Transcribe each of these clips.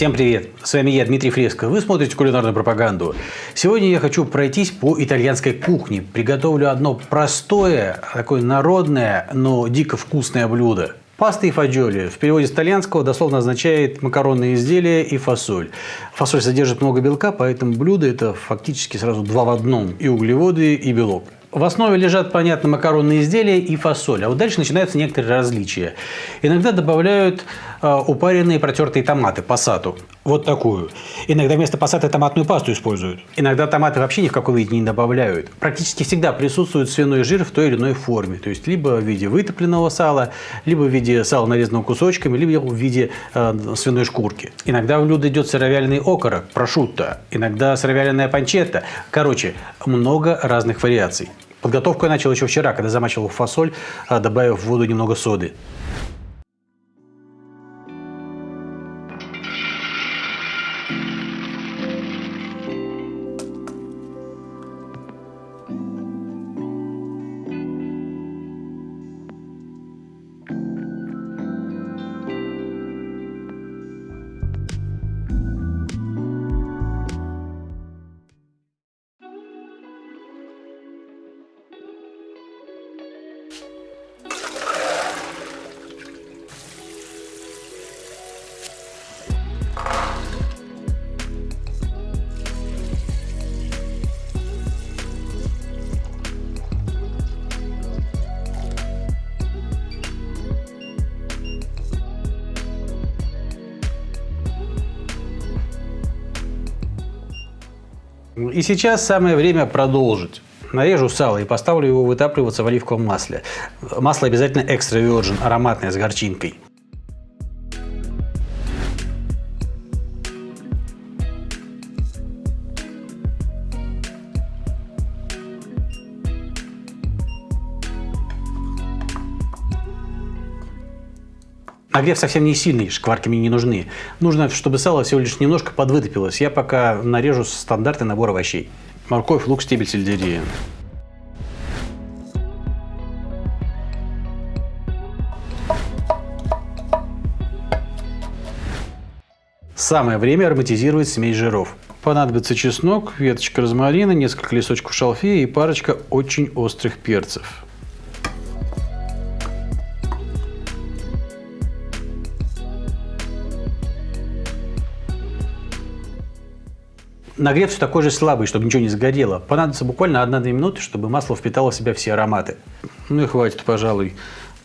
Всем привет! С вами я, Дмитрий Фреско. Вы смотрите кулинарную пропаганду. Сегодня я хочу пройтись по итальянской кухне. Приготовлю одно простое, такое народное, но дико вкусное блюдо. Паста и фаджоли в переводе с итальянского дословно означает макаронные изделия и фасоль. Фасоль содержит много белка, поэтому блюдо это фактически сразу два в одном. И углеводы, и белок. В основе лежат, понятно, макаронные изделия и фасоль. А вот дальше начинаются некоторые различия. Иногда добавляют э, упаренные протертые томаты, пассату. Вот такую. Иногда вместо пассаты томатную пасту используют. Иногда томаты вообще ни в какой виде не добавляют. Практически всегда присутствует свиной жир в той или иной форме. То есть, либо в виде вытопленного сала, либо в виде сала, нарезанного кусочками, либо в виде э, свиной шкурки. Иногда в блюдо идет сыровяленый окорок, прошутто. Иногда сыровяленая панчетта. Короче, много разных вариаций. Подготовку я начал еще вчера, когда замачивал фасоль, а, добавив в воду немного соды. И сейчас самое время продолжить. Нарежу сало и поставлю его вытапливаться в оливковом масле. Масло обязательно экстра virgin, ароматное, с горчинкой. Нагрев совсем не сильный, шкварки мне не нужны. Нужно, чтобы сало всего лишь немножко подвытопилось. Я пока нарежу стандартный набор овощей. Морковь, лук, стебель сельдерея. Самое время ароматизировать смесь жиров. Понадобится чеснок, веточка розмарина, несколько листочков шалфея и парочка очень острых перцев. Нагрев все такой же слабый, чтобы ничего не сгорело. Понадобится буквально 1-2 минуты, чтобы масло впитало в себя все ароматы. Ну и хватит, пожалуй.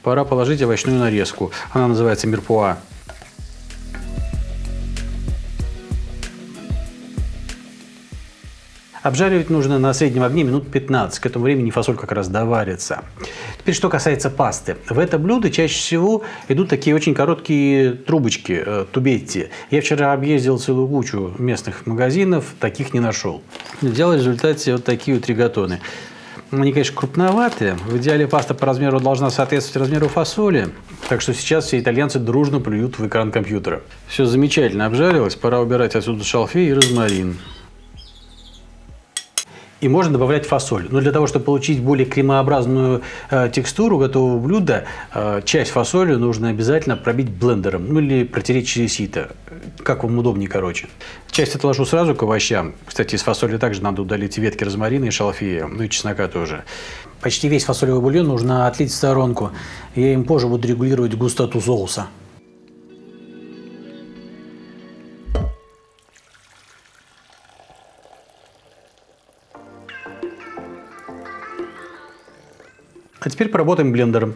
Пора положить овощную нарезку. Она называется мирпуа. Обжаривать нужно на среднем огне минут 15. К этому времени фасоль как раз доварится. Теперь, что касается пасты. В это блюдо чаще всего идут такие очень короткие трубочки, э, тубетти. Я вчера объездил целую кучу местных магазинов, таких не нашел. Сделал в результате вот такие вот ригатоны. Они, конечно, крупноватые. В идеале паста по размеру должна соответствовать размеру фасоли. Так что сейчас все итальянцы дружно плюют в экран компьютера. Все замечательно обжарилось. Пора убирать отсюда шалфей и розмарин. И можно добавлять фасоль. Но для того, чтобы получить более кремообразную э, текстуру готового блюда, э, часть фасоли нужно обязательно пробить блендером. Ну или протереть через сито. Как вам удобнее, короче. Часть отложу сразу к овощам. Кстати, из фасоли также надо удалить ветки розмарина и шалфея. Ну и чеснока тоже. Почти весь фасолевый бульон нужно отлить в сторонку. Я им позже буду регулировать густоту соуса. А теперь поработаем блендером.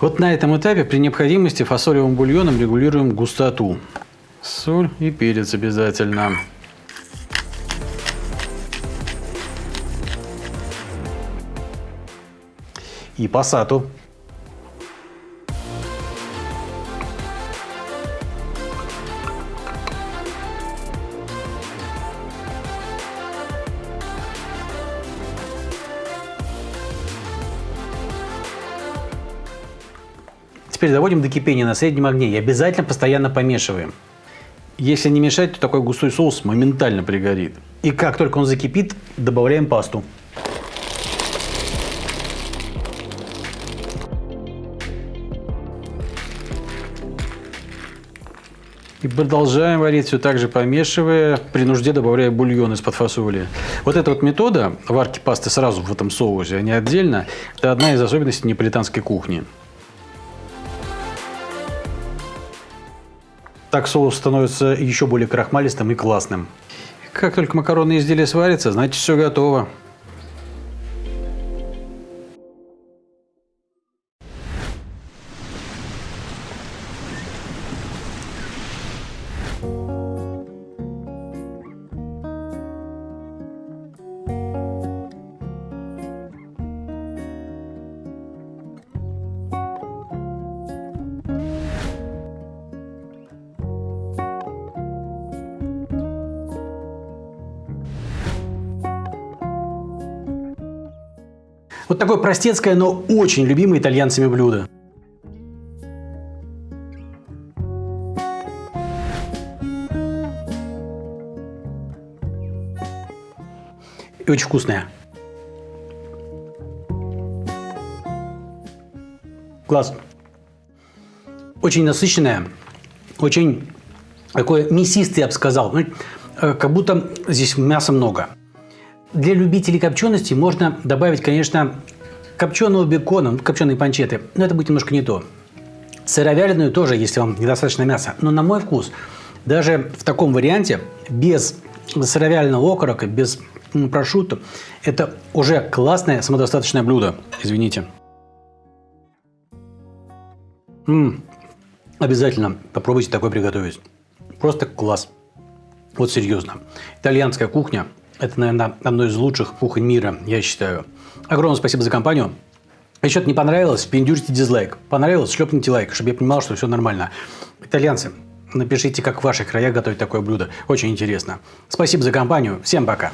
Вот на этом этапе при необходимости фасолевым бульоном регулируем густоту. Соль и перец обязательно. И пассату. Теперь доводим до кипения на среднем огне и обязательно постоянно помешиваем. Если не мешать, то такой густой соус моментально пригорит. И как только он закипит, добавляем пасту. И продолжаем варить все так же помешивая, при нужде добавляя бульон из-под фасоли. Вот эта вот метода варки пасты сразу в этом соусе, а не отдельно, это одна из особенностей неаполитанской кухни. Так соус становится еще более крахмалистым и классным. Как только макаронные изделия сварятся, значит все готово. Вот такое простецкое, но очень любимое итальянцами блюдо. И очень вкусное. Класс. Очень насыщенное, очень такое мясистое, я бы сказал. Ну, э, как будто здесь мяса много. Для любителей копчености можно добавить, конечно, копченого бекона, копченые панчеты, но это будет немножко не то. Сыровяленую тоже, если вам недостаточно мяса. Но на мой вкус, даже в таком варианте, без сыровяленого окорока, без прошутто, это уже классное самодостаточное блюдо. Извините. М -м, обязательно попробуйте такое приготовить. Просто класс. Вот серьезно. Итальянская кухня это, наверное, одно из лучших кухонь мира, я считаю. Огромное спасибо за компанию. Если что-то не понравилось, пиндюрите дизлайк. Понравилось, шлепните лайк, чтобы я понимал, что все нормально. Итальянцы, напишите, как в ваших краях готовить такое блюдо. Очень интересно. Спасибо за компанию. Всем пока.